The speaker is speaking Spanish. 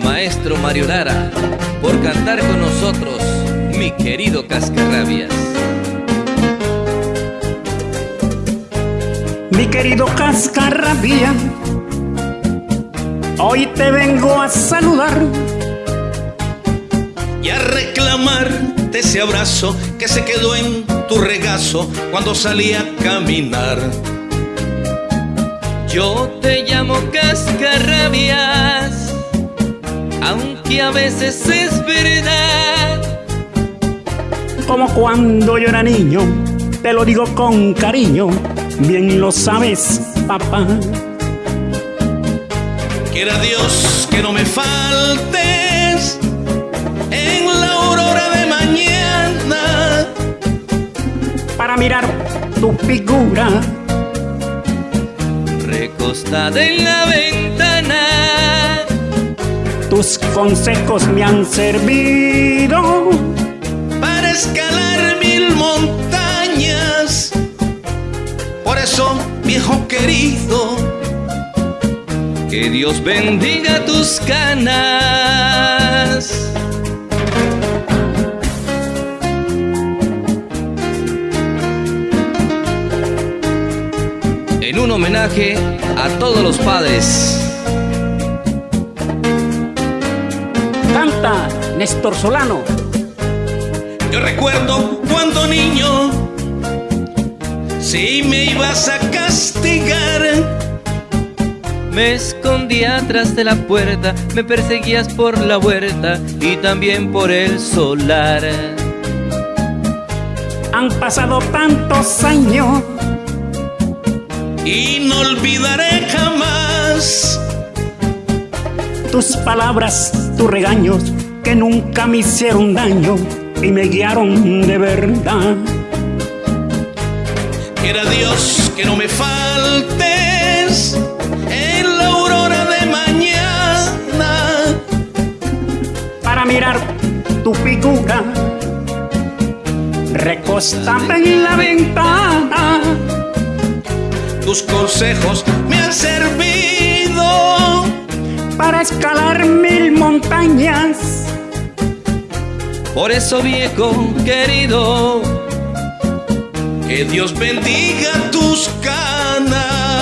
maestro Mario Lara, por cantar con nosotros, mi querido Cascarrabias. Mi querido Cascarrabia, hoy te vengo a saludar y a reclamarte ese abrazo que se quedó en tu regazo cuando salí a caminar. Yo te llamo cascarrabias, aunque a veces es verdad. Como cuando yo era niño, te lo digo con cariño, bien lo sabes, papá. Quiera Dios que no me faltes en la aurora de mañana para mirar tu figura recostada en la ventana. Tus consejos me han servido para escalar mil montañas. Por eso, viejo querido, que Dios bendiga tus canas. en un homenaje a todos los padres. Canta Néstor Solano. Yo recuerdo cuando niño, si me ibas a castigar, me escondía atrás de la puerta, me perseguías por la huerta y también por el solar. Han pasado tantos años y no olvidaré jamás tus palabras, tus regaños que nunca me hicieron daño y me guiaron de verdad. Quiera Dios que no me faltes en la aurora de mañana para mirar tu figura recostada en la ventana tus consejos me para escalar mil montañas. Por eso, viejo querido, que Dios bendiga tus canas.